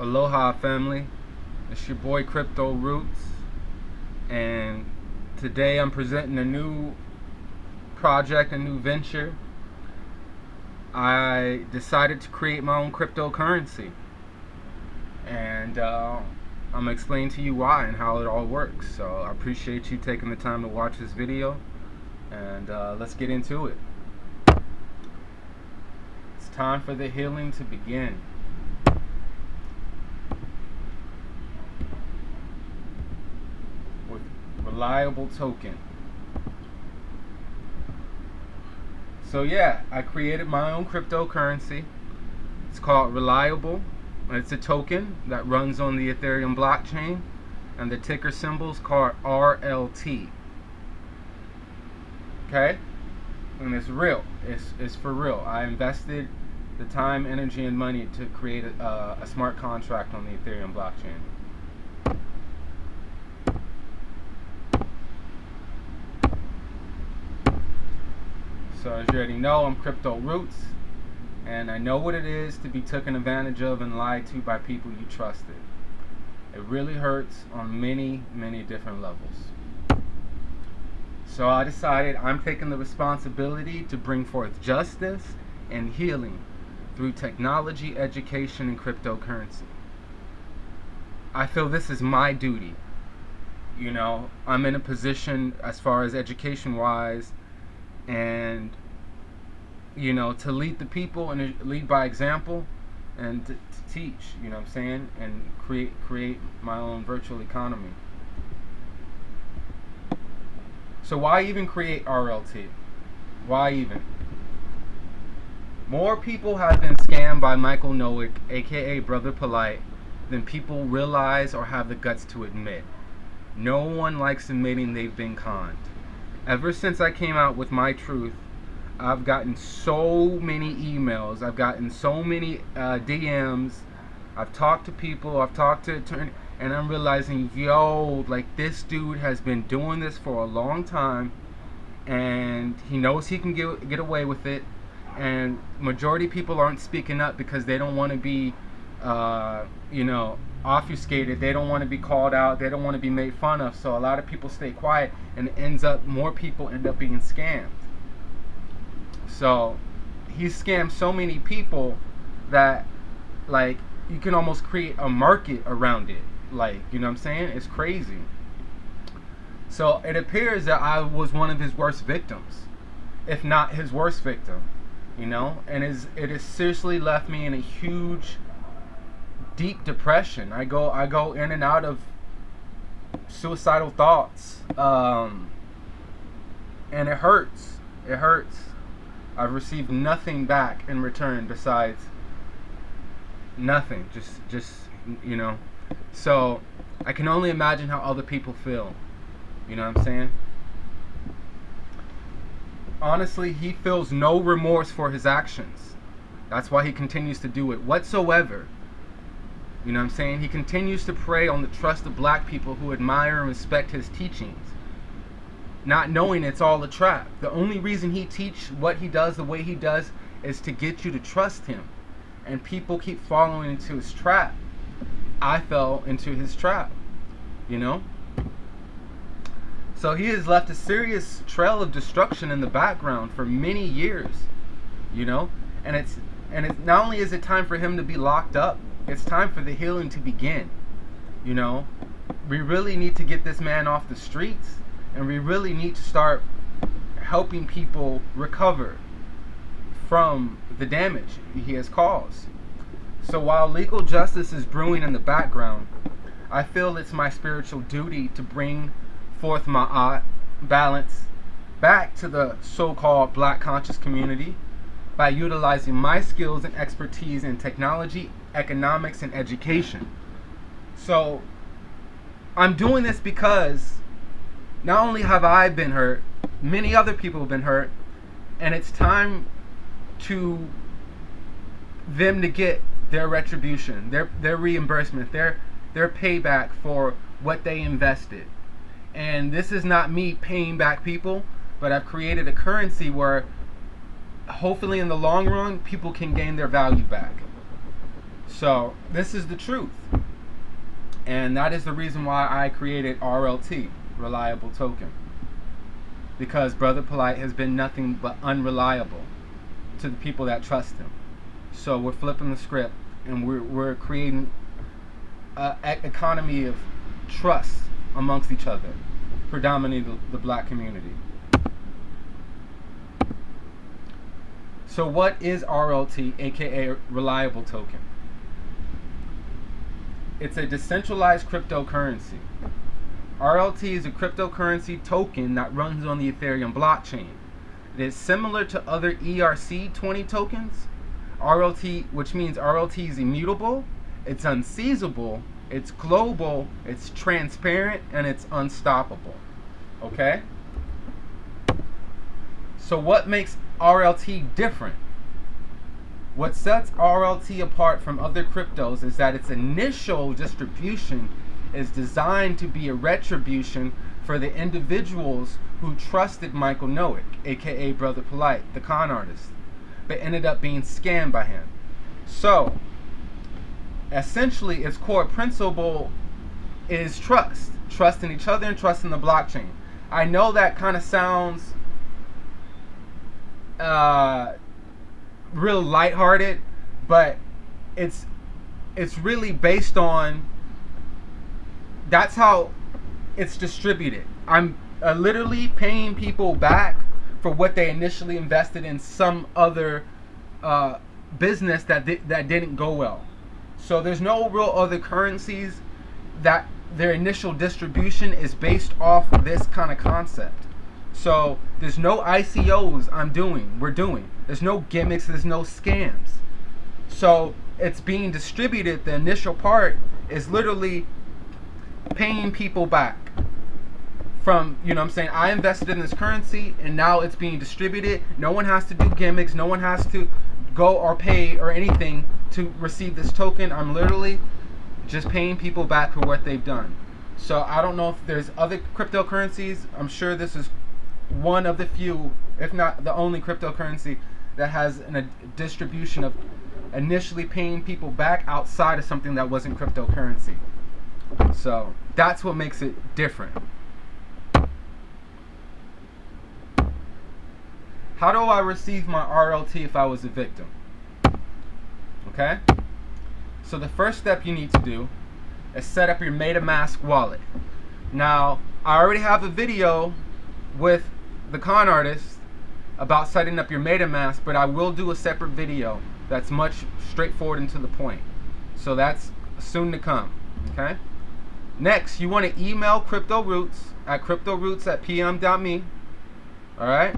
Aloha family. It's your boy Crypto Roots. And today I'm presenting a new project, a new venture. I decided to create my own cryptocurrency. And uh, I'm gonna explain to you why and how it all works. So I appreciate you taking the time to watch this video. And uh, let's get into it. It's time for the healing to begin. With reliable token. So yeah, I created my own cryptocurrency. It's called Reliable. It's a token that runs on the Ethereum blockchain and the ticker symbol is called RLT. Okay? And it's real. It's, it's for real. I invested the time, energy, and money to create a, a smart contract on the Ethereum blockchain. So as you already know, I'm Crypto Roots, and I know what it is to be taken advantage of and lied to by people you trusted. It really hurts on many, many different levels. So I decided I'm taking the responsibility to bring forth justice and healing through technology, education, and cryptocurrency. I feel this is my duty. You know, I'm in a position as far as education wise and you know to lead the people and uh, lead by example and to, to, teach you know what i'm saying and create create my own virtual economy. So why even create rlt why even? More people have been scammed by michael nowick aka brother polite than people realize or have the guts to admit. No one likes admitting they've been conned ever since I came out with my truth, I've gotten so many emails. I've gotten so many uh, DMs. I've talked to people. I've talked to attorney, and I'm realizing, yo, like this dude has been doing this for a long time, and he knows he can get get away with it. And majority people aren't speaking up because they don't want to be, uh, you know, obfuscated. They don't want to be called out. They don't want to be made fun of. So a lot of people stay quiet, and it ends up more people end up being scammed. So he's scammed so many people that like you can almost create a market around it. Like you know what I'm saying? It's crazy. So it appears that I was one of his worst victims, if not his worst victim. You know, and is it has seriously left me in a huge deep depression. I go I go in and out of suicidal thoughts. Um, and it hurts. It hurts. I've received nothing back in return besides nothing. Just just you know. So I can only imagine how other people feel. You know what I'm saying? Honestly, he feels no remorse for his actions. That's why he continues to do it whatsoever. You know what I'm saying? He continues to prey on the trust of black people who admire and respect his teachings. Not knowing it's all a trap. The only reason he teach what he does the way he does is to get you to trust him. And people keep falling into his trap. I fell into his trap. You know? So he has left a serious trail of destruction in the background for many years. You know? And it's and it's not only is it time for him to be locked up, it's time for the healing to begin. You know, we really need to get this man off the streets and we really need to start helping people recover from the damage he has caused. So while legal justice is brewing in the background, I feel it's my spiritual duty to bring forth my balance back to the so-called black conscious community by utilizing my skills and expertise in technology economics, and education. So I'm doing this because not only have I been hurt, many other people have been hurt, and it's time to them to get their retribution, their their reimbursement, their their payback for what they invested. And this is not me paying back people, but I've created a currency where hopefully in the long run people can gain their value back. So this is the truth. And that is the reason why I created RLT, Reliable Token. Because Brother Polite has been nothing but unreliable to the people that trust him. So we're flipping the script and we're, we're creating an economy of trust amongst each other, predominantly the, the black community. So what is RLT, aka Reliable Token? It's a decentralized cryptocurrency. RLT is a cryptocurrency token that runs on the Ethereum blockchain. It is similar to other ERC20 tokens. RLT, which means RLT is immutable, it's unseizable, it's global, it's transparent, and it's unstoppable. Okay? So what makes RLT different? What sets RLT apart from other cryptos is that its initial distribution is designed to be a retribution for the individuals who trusted Michael Nowick, aka Brother Polite, the con artist, but ended up being scammed by him. So, essentially, its core principle is trust. Trust in each other and trust in the blockchain. I know that kind of sounds uh, real lighthearted, but it's it's really based on that's how it's distributed. I'm uh, literally paying people back for what they initially invested in some other uh, business that di- that didn't go well. So there's no real other currencies that their initial distribution is based off this kind of concept. So there's no ICOs I'm doing, we're doing. There's no gimmicks, there's no scams. So it's being distributed, the initial part is literally paying people back from, you know I'm saying, I invested in this currency and now it's being distributed. No one has to do gimmicks, no one has to go or pay or anything to receive this token. I'm literally just paying people back for what they've done. So I don't know if there's other cryptocurrencies. I'm sure this is one of the few, if not the only cryptocurrency that has an, a distribution of initially paying people back outside of something that wasn't cryptocurrency. So that's what makes it different. How do I receive my RLT if I was a victim? Okay? So the first step you need to do is set up your MetaMask wallet. Now, I already have a video with the con artist about setting up your MetaMask, but I will do a separate video that's much straightforward and to the point. So that's soon to come. Okay. Next, you want to email Crypto Roots at cryptoroots at pm.me. All right.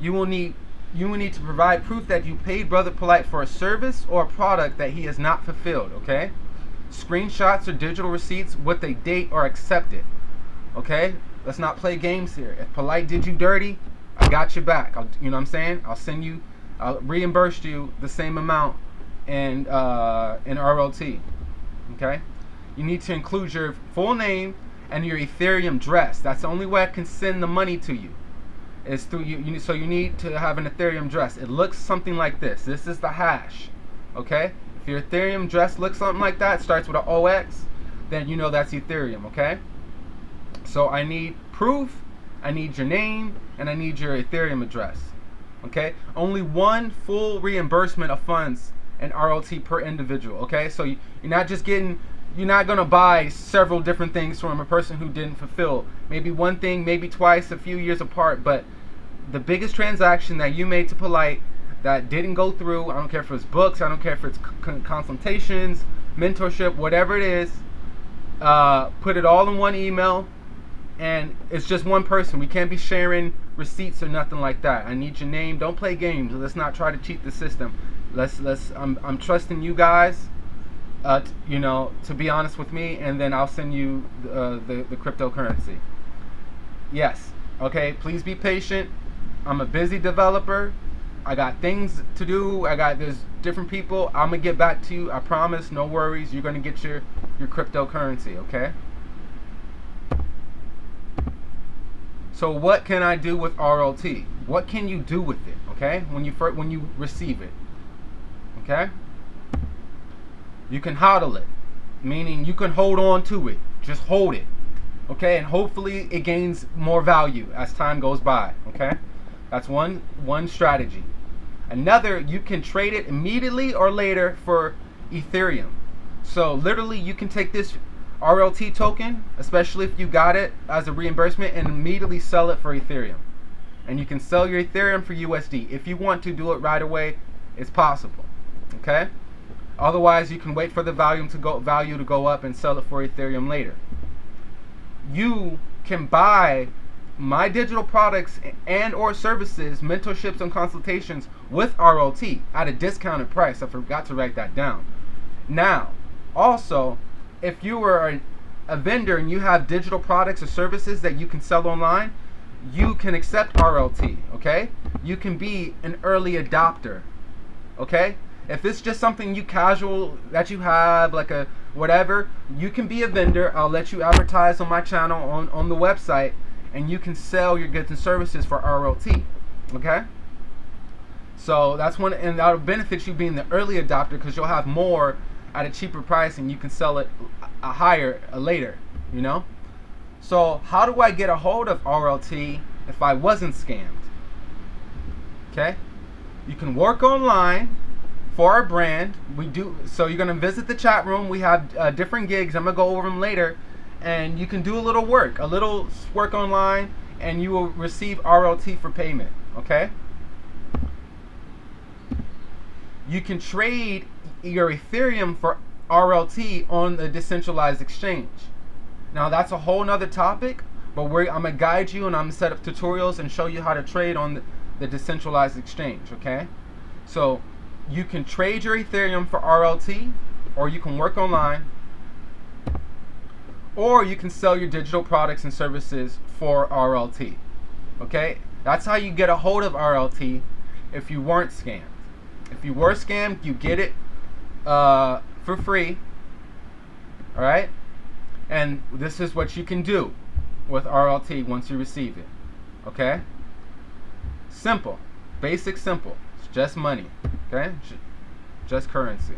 You will need you will need to provide proof that you paid Brother Polite for a service or a product that he has not fulfilled. Okay. Screenshots or digital receipts with a date are accepted. Okay. Let's not play games here. If Polite did you dirty, I got your back. I'll, you know what I'm saying? I'll send you, I'll reimburse you the same amount in uh, in RLT. Okay. You need to include your full name and your Ethereum address. That's the only way I can send the money to you. Is through you, you. So you need to have an Ethereum address. It looks something like this. This is the hash. Okay. If your Ethereum address looks something like that, starts with an OX, then you know that's Ethereum. Okay. So I need proof, I need your name, and I need your Ethereum address. Okay? Only one full reimbursement of funds and RLT per individual. Okay? So you're not just getting you're not gonna buy several different things from a person who didn't fulfill. Maybe one thing, maybe twice, a few years apart, but the biggest transaction that you made to Polite that didn't go through, I don't care if it's books, I don't care if it's consultations, mentorship, whatever it is, uh, put it all in one email, and it's just one person. We can't be sharing receipts or nothing like that. I need your name. Don't play games. Let's not try to cheat the system. Let's let's. I'm I'm trusting you guys. Uh, t- you know, to be honest with me, and then I'll send you uh, the the cryptocurrency. Yes. Okay. Please be patient. I'm a busy developer. I got things to do. I got there's different people. I'm gonna get back to you. I promise. No worries. You're gonna get your your cryptocurrency. Okay. So what can I do with RLT? What can you do with it? Okay, when you first, when you receive it. Okay. You can hodl it, meaning you can hold on to it. Just hold it. Okay, and hopefully it gains more value as time goes by. Okay, that's one one strategy. Another, you can trade it immediately or later for Ethereum. So literally, you can take this RLT token, especially if you got it as a reimbursement, and immediately sell it for Ethereum. And you can sell your Ethereum for USD. If you want to do it right away, it's possible. Okay. Otherwise, you can wait for the volume to go value to go up and sell it for Ethereum later. You can buy my digital products and or services, mentorships and consultations with RLT at a discounted price. I forgot to write that down. Now, also, if you are a, a vendor and you have digital products or services that you can sell online, you can accept RLT, okay? You can be an early adopter, okay? If it's just something you casual that you have, like a whatever, you can be a vendor. I'll let you advertise on my channel on, on the website and you can sell your goods and services for RLT, okay? So that's one, and that'll benefit you being the early adopter because you'll have more at a cheaper price and you can sell it a higher a later, you know? So how do I get a hold of RLT if I wasn't scammed? Okay? You can work online for our brand. We do so you're gonna visit the chat room. We have uh, different gigs. I'm gonna go over them later, and you can do a little work, a little work online, and you will receive RLT for payment. Okay? You can trade your Ethereum for RLT on the decentralized exchange. Now that's a whole nother topic, but I'm gonna guide you and I'm gonna set up tutorials and show you how to trade on the, the decentralized exchange, okay? So you can trade your Ethereum for RLT, or you can work online, or you can sell your digital products and services for RLT, okay? That's how you get a hold of RLT if you weren't scammed. If you were scammed, you get it uh, for free. All right, and this is what you can do with RLT once you receive it. Okay, simple, basic, simple. It's just money. Okay, just currency.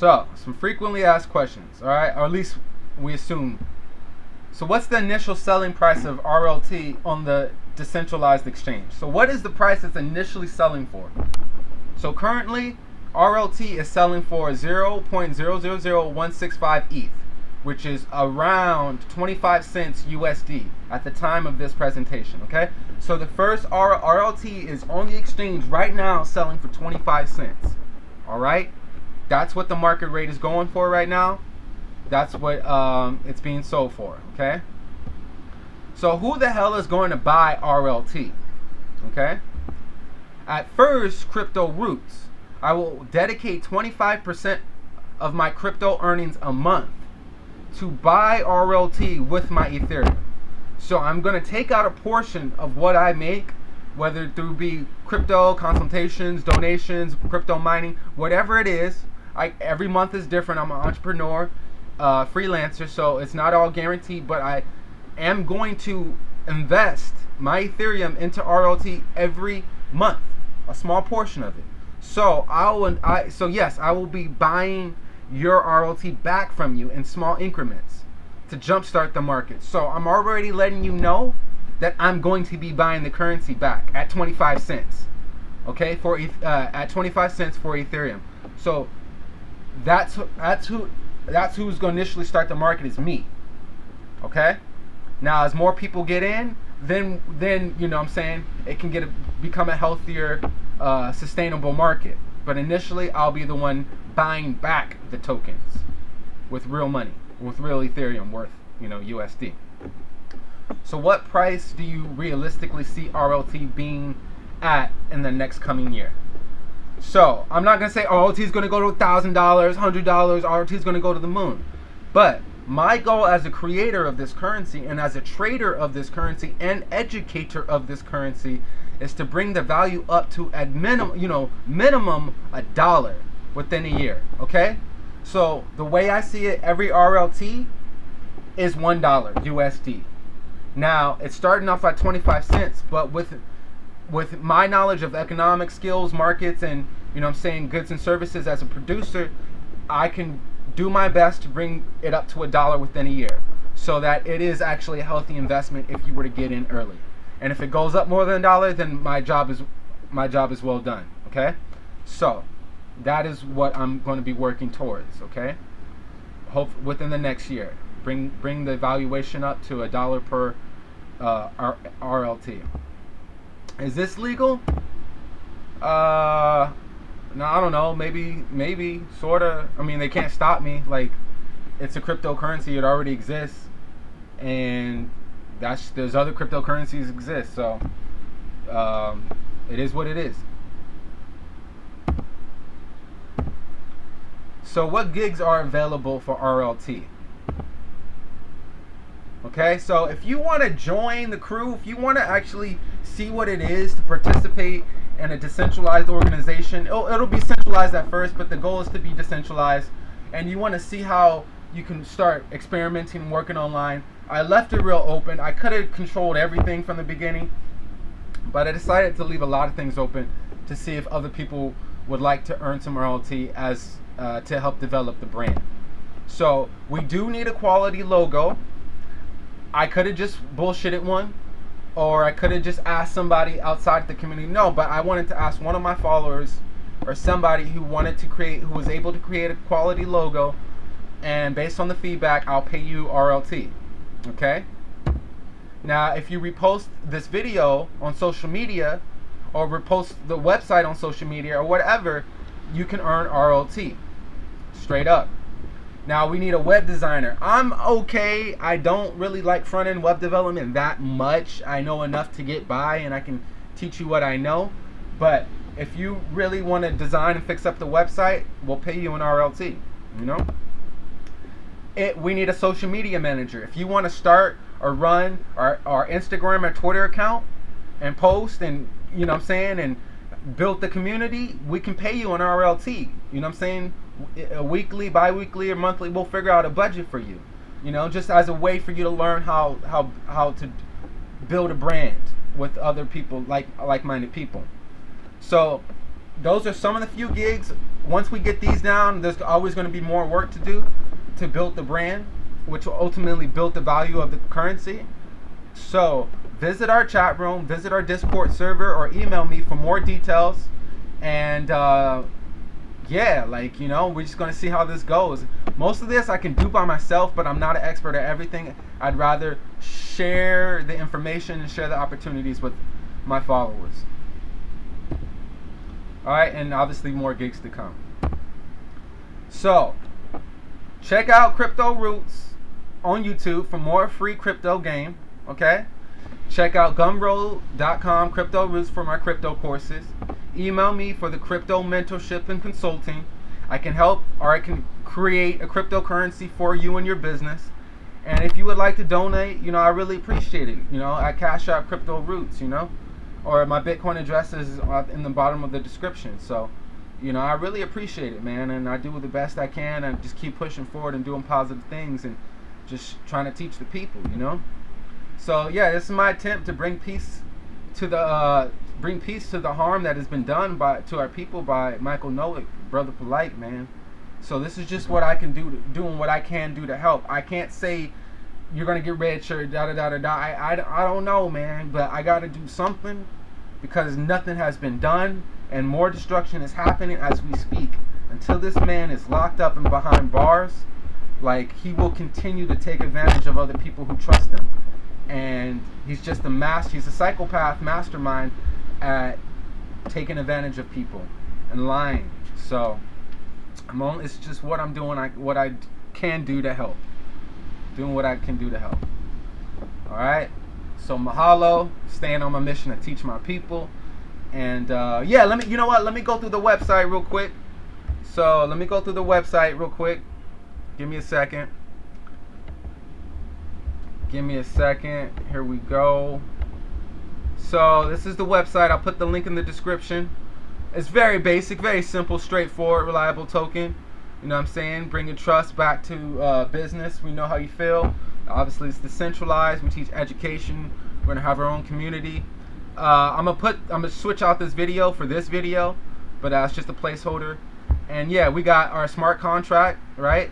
So, some frequently asked questions. All right, or at least we assume. So, what's the initial selling price of RLT on the decentralized exchange? So, what is the price it's initially selling for? So currently, RLT is selling for 0.000165 ETH, which is around 25 cents USD at the time of this presentation, okay? So the first R RLT is on the exchange right now selling for 25 cents, all right? That's what the market rate is going for right now. That's what um, it's being sold for, okay? So who the hell is going to buy RLT, okay? At first, Crypto Roots, I will dedicate 25% of my crypto earnings a month to buy RLT with my Ethereum. So I'm going to take out a portion of what I make, whether through be crypto consultations, donations, crypto mining, whatever it is. I, every month is different. I'm an entrepreneur, uh, freelancer, so it's not all guaranteed, but I am going to invest my Ethereum into RLT every month a small portion of it. So I will, I so yes, I will be buying your RLT back from you in small increments to jumpstart the market. So I'm already letting you know that I'm going to be buying the currency back at 25 cents. Okay, for uh, at 25 cents for Ethereum. So that's that's who that's who's going to initially start the market is me. Okay? Now as more people get in, then then you know what I'm saying it can get a, become a healthier, uh, sustainable market. But initially, I'll be the one buying back the tokens with real money, with real Ethereum worth you know USD. So what price do you realistically see RLT being at in the next coming year? So I'm not gonna say RLT is gonna go to thousand dollars, hundred dollars. RLT is gonna go to the moon, but my goal as a creator of this currency and as a trader of this currency and educator of this currency is to bring the value up to at minimum, you know, minimum a dollar within a year. Okay? So the way I see it, every RLT is one dollar USD. Now it's starting off at 25 cents, but with with my knowledge of economic skills, markets, and you know I'm saying, goods and services as a producer, I can do my best to bring it up to a dollar within a year so that it is actually a healthy investment if you were to get in early. And if it goes up more than a dollar, then my job is my job is well done. Okay, so that is what I'm going to be working towards. Okay, hope within the next year, bring bring the valuation up to a dollar per uh, R- RLT. Is this legal? Uh, no, I don't know. Maybe, maybe, sorta. I mean, they can't stop me. Like, it's a cryptocurrency. It already exists, and that's there's other cryptocurrencies exist. So, um, it is what it is. So, what gigs are available for RLT? Okay, so if you want to join the crew, if you want to actually see what it is to participate in a decentralized organization, it'll, it'll be centralized at first, but the goal is to be decentralized. And you want to see how you can start experimenting, working online. I left it real open. I could have controlled everything from the beginning, but I decided to leave a lot of things open to see if other people would like to earn some royalty as uh, to help develop the brand. So we do need a quality logo. I could have just bullshitted one, or I could have just asked somebody outside the community. No, but I wanted to ask one of my followers or somebody who wanted to create, who was able to create a quality logo, and based on the feedback, I'll pay you RLT. Okay? Now, if you repost this video on social media, or repost the website on social media, or whatever, you can earn RLT. Straight up. Now we need a web designer. I'm okay. I don't really like front end web development that much. I know enough to get by and I can teach you what I know. But if you really want to design and fix up the website, we'll pay you an RLT. You know? It, we need a social media manager. If you want to start or run our, our Instagram or Twitter account and post and you know I'm saying and build the community, we can pay you an RLT. You know what I'm saying? A weekly, bi-weekly, or monthly. We'll figure out a budget for you. You know, just as a way for you to learn how how how to build a brand with other people like like-minded people. So those are some of the few gigs. Once we get these down, there's always going to be more work to do to build the brand, which will ultimately build the value of the currency. So visit our chat room, visit our Discord server, or email me for more details. And uh, yeah, like, you know, we're just going to see how this goes. Most of this I can do by myself, but I'm not an expert at everything. I'd rather share the information and share the opportunities with my followers. Alright, and obviously more gigs to come. So, check out Crypto Roots on YouTube for more free crypto game. Okay? Check out gumroad.com, Crypto Roots for my crypto courses. Email me for the crypto mentorship and consulting. I can help or I can create a cryptocurrency for you and your business. And if you would like to donate, you know, I really appreciate it. You know, I cash out Crypto Roots, you know, or my Bitcoin address is in the bottom of the description. So, you know, I really appreciate it, man. And I do the best I can and just keep pushing forward and doing positive things and just trying to teach the people, you know. So yeah, this is my attempt to bring peace to the uh, bring peace to the harm that has been done by to our people by Michael Nowick, brother polite man. So this is just what I can do, to, doing what I can do to help. I can't say you're gonna get rich or da da da da da. I, I, I don't know, man, but I gotta do something because nothing has been done and more destruction is happening as we speak. Until this man is locked up and behind bars, like he will continue to take advantage of other people who trust him and he's just a master. He's a psychopath mastermind at taking advantage of people and lying. So I'm only, it's just what I'm doing. I what I can do to help. Doing what I can do to help. All right. So mahalo, staying on my mission to teach my people. And uh, yeah, let me. You know what? Let me go through the website real quick. So let me go through the website real quick. Give me a second. Give me a second. Here we go. So this is the website. I'll put the link in the description. It's very basic, very simple, straightforward, reliable token. You know what I'm saying? Bringing trust back to uh, business. We know how you feel. Obviously, it's decentralized. We teach education. We're gonna have our own community. Uh, I'm gonna put. I'm gonna switch out this video for this video. but that's just a placeholder. And yeah, we got our smart contract, right?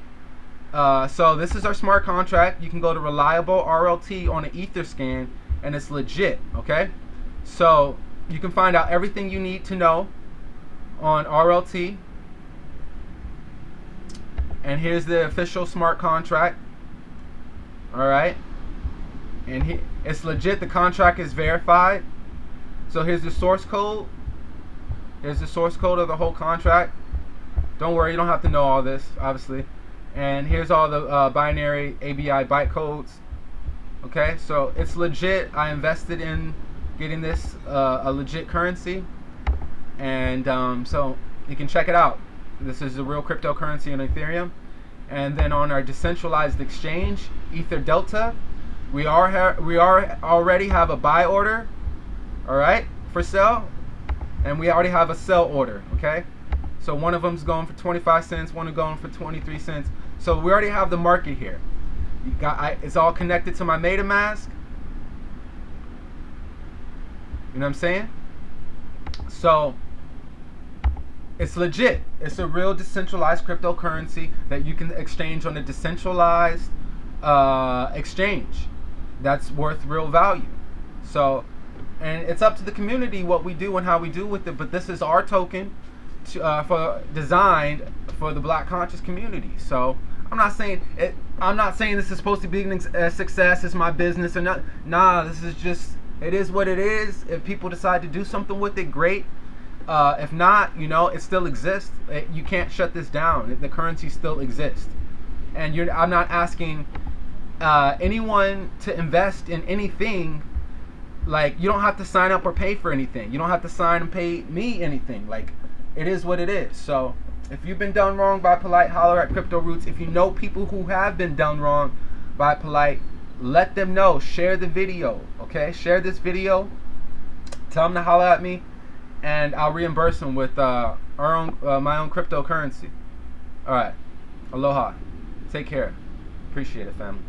Uh, so this is our smart contract. You can go to reliable RLT on an Etherscan, and it's legit. Okay, so you can find out everything you need to know on RLT. And here's the official smart contract. All right, and he, it's legit. The contract is verified. So here's the source code. Here's the source code of the whole contract. Don't worry, you don't have to know all this, obviously and here's all the uh, binary ABI bytecodes okay so it's legit. I invested in getting this uh, a legit currency. And um, so you can check it out. This is a real cryptocurrency in Ethereum. And then on our decentralized exchange Ether Delta we are we are already have a buy order all right for sale. And we already have a sell order okay? So one of them's going for 25 cents one is going for 23 cents so we already have the market here. You got, I, it's all connected to my MetaMask. You know what I'm saying? So it's legit. It's a real decentralized cryptocurrency that you can exchange on a decentralized uh, exchange that's worth real value. So, and it's up to the community what we do and how we do with it. But this is our token to, uh, for designed for the Black conscious community. So I'm not saying it. I'm not saying this is supposed to be a success. It's my business or not. Nah, this is just. It is what it is. If people decide to do something with it, great. Uh, if not, you know, it still exists. It, you can't shut this down. The currency still exists, and you're. I'm not asking uh, anyone to invest in anything. Like you don't have to sign up or pay for anything. You don't have to sign and pay me anything. Like it is what it is. So if you've been done wrong by Polite, holler at Crypto Roots. If you know people who have been done wrong by Polite, let them know. Share the video, okay? Share this video. Tell them to holler at me, and I'll reimburse them with uh, our own, uh, my own cryptocurrency. All right. Aloha. Take care. Appreciate it, family.